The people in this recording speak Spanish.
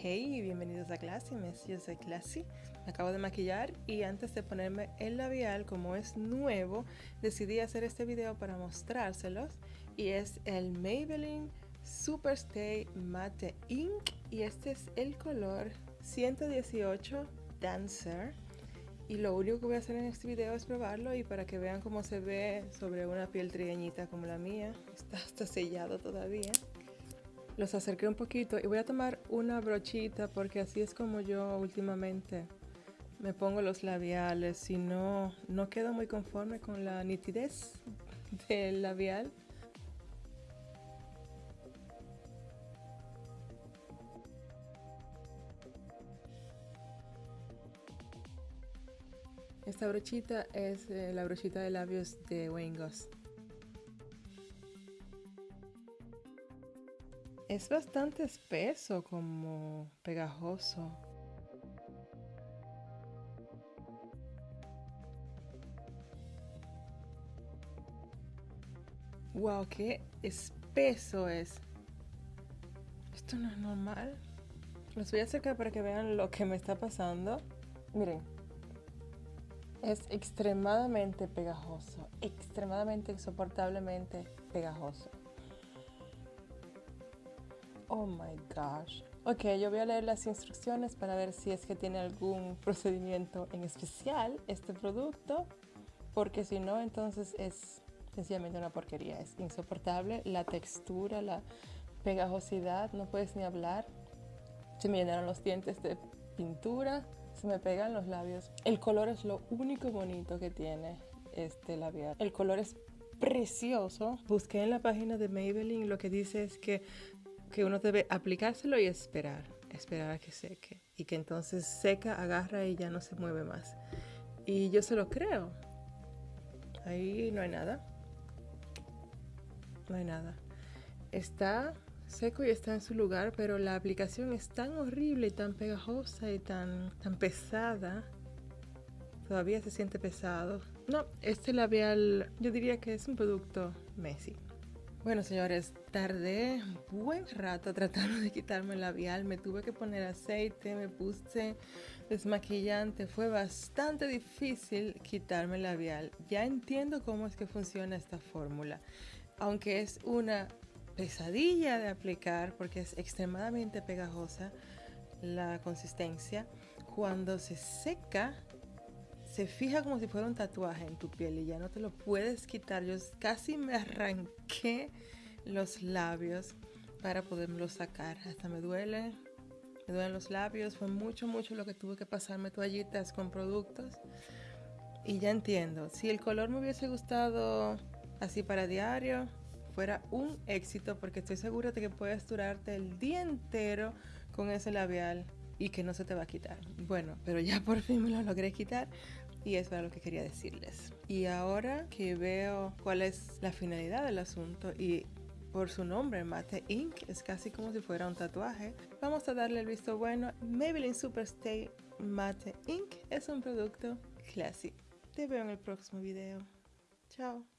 Hey, bienvenidos a Classy Mess, yo soy Classy, me acabo de maquillar y antes de ponerme el labial, como es nuevo, decidí hacer este video para mostrárselos. Y es el Maybelline Superstay Matte Ink. Y este es el color 118 Dancer. Y lo único que voy a hacer en este video es probarlo y para que vean cómo se ve sobre una piel trigueñita como la mía, está hasta sellado todavía los acerqué un poquito y voy a tomar una brochita porque así es como yo últimamente me pongo los labiales. Si no no quedo muy conforme con la nitidez del labial. Esta brochita es eh, la brochita de labios de Wayne Goss Es bastante espeso, como pegajoso. Wow, qué espeso es. Esto no es normal. Los voy a acercar para que vean lo que me está pasando. Miren. Es extremadamente pegajoso. Extremadamente insoportablemente pegajoso. Oh my gosh. Ok, yo voy a leer las instrucciones para ver si es que tiene algún procedimiento en especial este producto, porque si no, entonces es sencillamente una porquería. Es insoportable la textura, la pegajosidad, no puedes ni hablar. Se me llenaron los dientes de pintura, se me pegan los labios. El color es lo único bonito que tiene este labial. El color es precioso. Busqué en la página de Maybelline, lo que dice es que que uno debe aplicárselo y esperar, esperar a que seque. Y que entonces seca, agarra y ya no se mueve más. Y yo se lo creo. Ahí no hay nada. No hay nada. Está seco y está en su lugar, pero la aplicación es tan horrible y tan pegajosa y tan, tan pesada. Todavía se siente pesado. No, este labial yo diría que es un producto Messi. Bueno, señores, tardé un buen rato tratando de quitarme el labial. Me tuve que poner aceite, me puse desmaquillante. Fue bastante difícil quitarme el labial. Ya entiendo cómo es que funciona esta fórmula. Aunque es una pesadilla de aplicar porque es extremadamente pegajosa la consistencia, cuando se seca se fija como si fuera un tatuaje en tu piel y ya no te lo puedes quitar. Yo casi me arranqué los labios para poderlo sacar. Hasta me duele, me duelen los labios. Fue mucho, mucho lo que tuve que pasarme toallitas con productos. Y ya entiendo, si el color me hubiese gustado así para diario, fuera un éxito porque estoy segura de que puedes durarte el día entero con ese labial y que no se te va a quitar. Bueno, pero ya por fin me lo logré quitar. Y eso era lo que quería decirles. Y ahora que veo cuál es la finalidad del asunto y por su nombre, Mate Ink, es casi como si fuera un tatuaje. Vamos a darle el visto bueno. Maybelline Superstay Mate Ink es un producto clásico. Te veo en el próximo video. Chao.